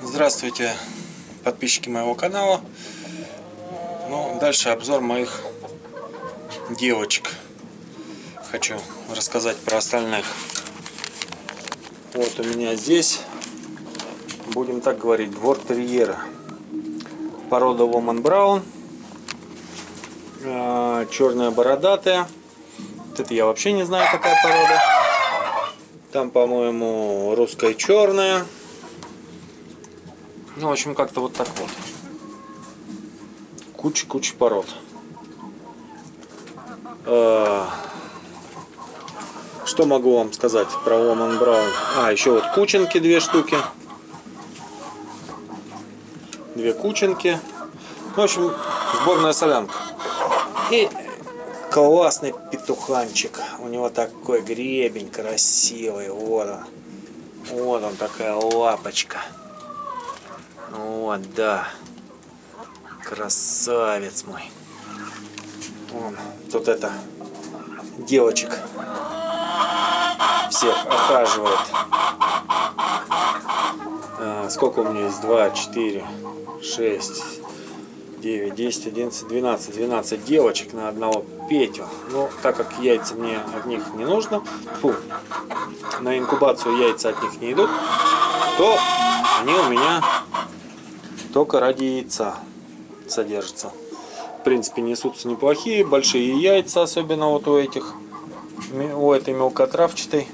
Здравствуйте, подписчики моего канала. Ну, дальше обзор моих девочек. Хочу рассказать про остальных. Вот у меня здесь, будем так говорить, двор терьера. Порода Woman Brown. А, Черная бородатая. Это я вообще не знаю, какая порода. Там, по-моему, русская черная. Ну, в общем, как-то вот так вот. Куча-куча пород. А, что могу вам сказать про Woman Brown? А, еще вот кученки две штуки. Две кученки. В общем, сборная солянка. И классный петуханчик. У него такой гребень красивый. Вот он. Вот он такая лапочка. Вот, да. Красавец мой. Вон, тут это девочек всех охаживает. А, сколько у меня есть? 2, 4, 6, 9, 10, 11, 12. 12 девочек на одного Петю. Но так как яйца мне от них не нужно, фу, на инкубацию яйца от них не идут, то они у меня только ради яйца содержатся. В принципе, несутся неплохие, большие яйца, особенно вот у этих, у этой мелкотравчатой,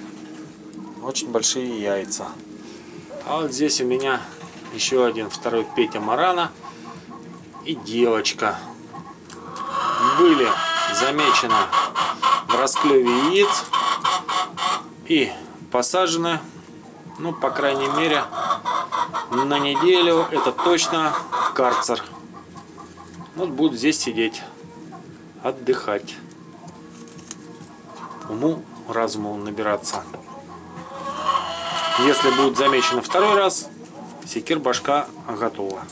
очень большие яйца. А вот здесь у меня еще один, второй Петя Марана и девочка. Были замечены в расклеве яиц и посажены, ну, по крайней мере, на неделю это точно карцер. Вот будут здесь сидеть, отдыхать, уму, разуму набираться. Если будет замечено второй раз, секир башка готова.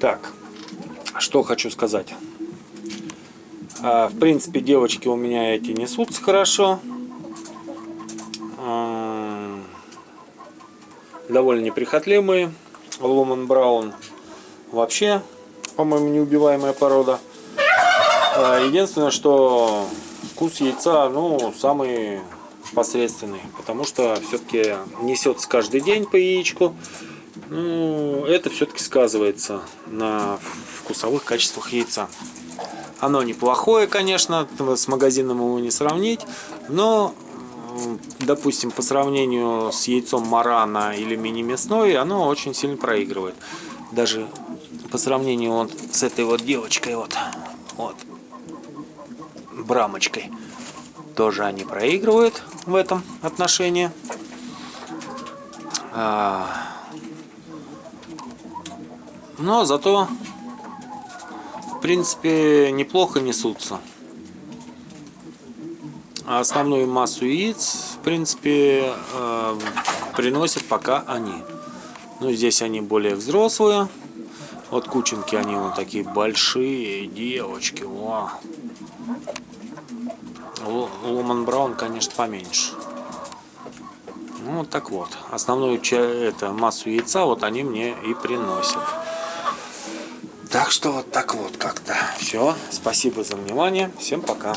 Так, что хочу сказать. А, в принципе, девочки у меня эти несутся хорошо. Довольно неприхотливые. Ломан Браун вообще, по-моему, неубиваемая порода. А, единственное, что вкус яйца, ну, самый посредственный, потому что все-таки несется каждый день по яичку. Ну, это все-таки сказывается на вкусовых качествах яйца. Оно неплохое, конечно, с магазином его не сравнить, но допустим, по сравнению с яйцом марана или мини-мясной, оно очень сильно проигрывает. Даже по сравнению вот с этой вот девочкой, вот, вот, брамочкой, тоже они проигрывают в этом отношении. А, но зато, в принципе, неплохо несутся. А основную массу яиц, в принципе, э, приносят пока они. Ну, здесь они более взрослые. Вот кученки, они вот такие большие девочки. О. Ломан Браун, конечно, поменьше. Ну, вот так вот. Основную это, массу яйца вот они мне и приносят. Так что вот так вот как-то. Все. Спасибо за внимание. Всем пока.